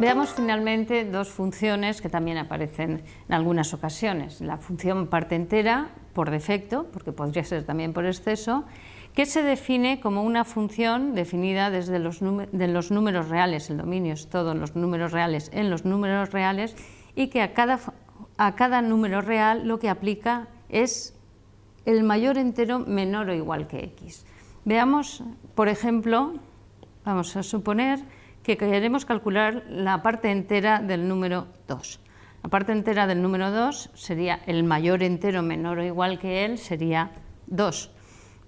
Veamos finalmente dos funciones que también aparecen en algunas ocasiones. La función parte entera, por defecto, porque podría ser también por exceso, que se define como una función definida desde los, números reales, el dominio es todos los números reales en los números reales, y que a cada, a cada número real lo que aplica es el mayor entero menor o igual que x. Veamos, por ejemplo, vamos a suponer que queremos calcular la parte entera del número 2. La parte entera del número 2 sería el mayor entero menor o igual que él, sería 2.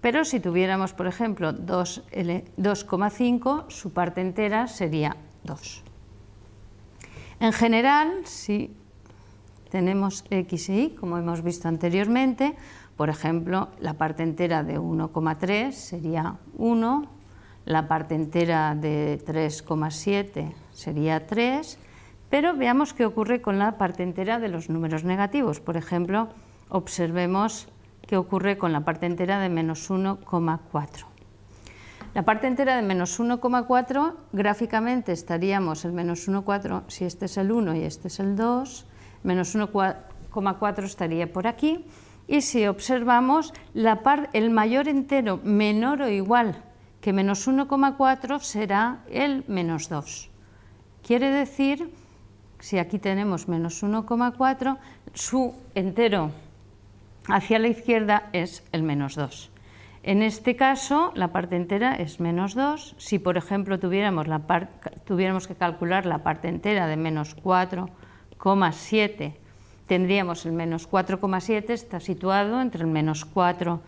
Pero si tuviéramos, por ejemplo, 2,5, su parte entera sería 2. En general, si tenemos x y y, como hemos visto anteriormente, por ejemplo, la parte entera de 1,3 sería 1, la parte entera de 3,7 sería 3, pero veamos qué ocurre con la parte entera de los números negativos. Por ejemplo, observemos qué ocurre con la parte entera de menos 1,4. La parte entera de menos 1,4, gráficamente estaríamos el menos 1,4 si este es el 1 y este es el 2, menos 1,4 estaría por aquí, y si observamos la el mayor entero menor o igual que menos 1,4 será el menos 2. Quiere decir, si aquí tenemos menos 1,4, su entero hacia la izquierda es el menos 2. En este caso, la parte entera es menos 2. Si, por ejemplo, tuviéramos, tuviéramos que calcular la parte entera de menos 4,7, tendríamos el menos 4,7, está situado entre el menos 4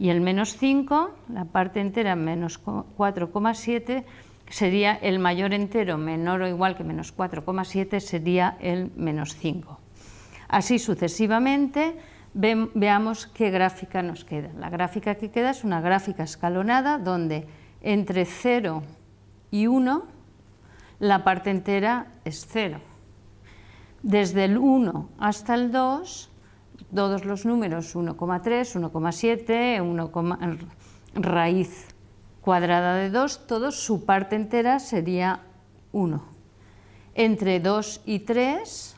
y el menos 5, la parte entera menos 4,7 sería el mayor entero menor o igual que menos 4,7 sería el menos 5. Así sucesivamente veamos qué gráfica nos queda. La gráfica que queda es una gráfica escalonada donde entre 0 y 1 la parte entera es 0. Desde el 1 hasta el 2 todos los números 1,3, 1,7, 1, raíz cuadrada de 2, todos su parte entera sería 1. Entre 2 y 3,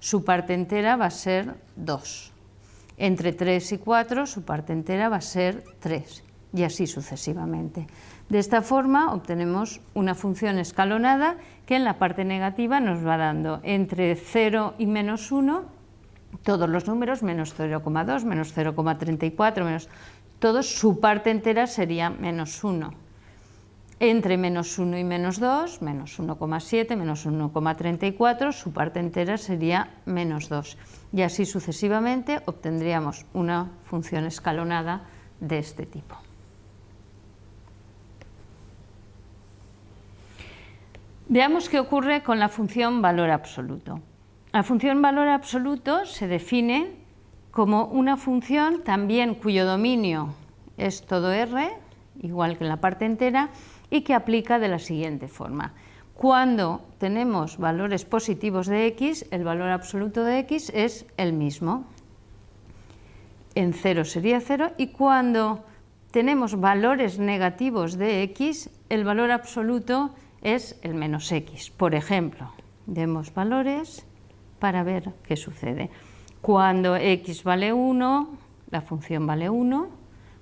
su parte entera va a ser 2. Entre 3 y 4, su parte entera va a ser 3, y así sucesivamente. De esta forma obtenemos una función escalonada que en la parte negativa nos va dando entre 0 y menos 1 todos los números, menos 0,2, menos 0,34, menos... Todos, su parte entera sería menos 1. Entre menos 1 y menos 2, menos 1,7, menos 1,34, su parte entera sería menos 2. Y así sucesivamente obtendríamos una función escalonada de este tipo. Veamos qué ocurre con la función valor absoluto. La función valor absoluto se define como una función también cuyo dominio es todo R, igual que en la parte entera, y que aplica de la siguiente forma. Cuando tenemos valores positivos de x, el valor absoluto de x es el mismo. En 0 sería 0 y cuando tenemos valores negativos de x, el valor absoluto es el menos x. Por ejemplo, demos valores para ver qué sucede. Cuando x vale 1, la función vale 1,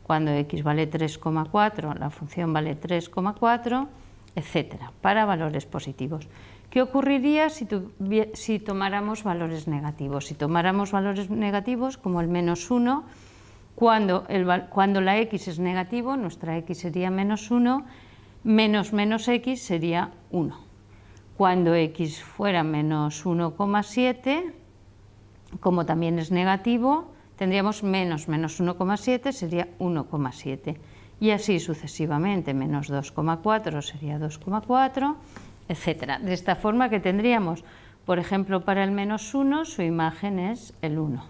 cuando x vale 3,4, la función vale 3,4, etcétera, para valores positivos. ¿Qué ocurriría si, tomáramos valores negativos? Si tomáramos valores negativos como el menos 1, cuando, el, cuando la x es negativo, nuestra x sería menos 1, menos menos x sería 1. Cuando x fuera menos 1,7, como también es negativo, tendríamos menos menos 1,7 sería 1,7 y así sucesivamente, menos 2,4 sería 2,4, etc. De esta forma que tendríamos, por ejemplo, para el menos 1 su imagen es el 1,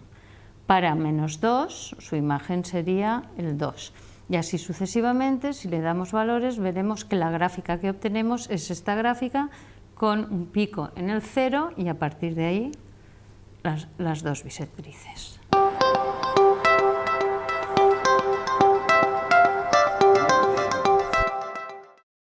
para menos 2 su imagen sería el 2 y así sucesivamente, si le damos valores veremos que la gráfica que obtenemos es esta gráfica con un pico en el cero y a partir de ahí las, las dos bisectrices.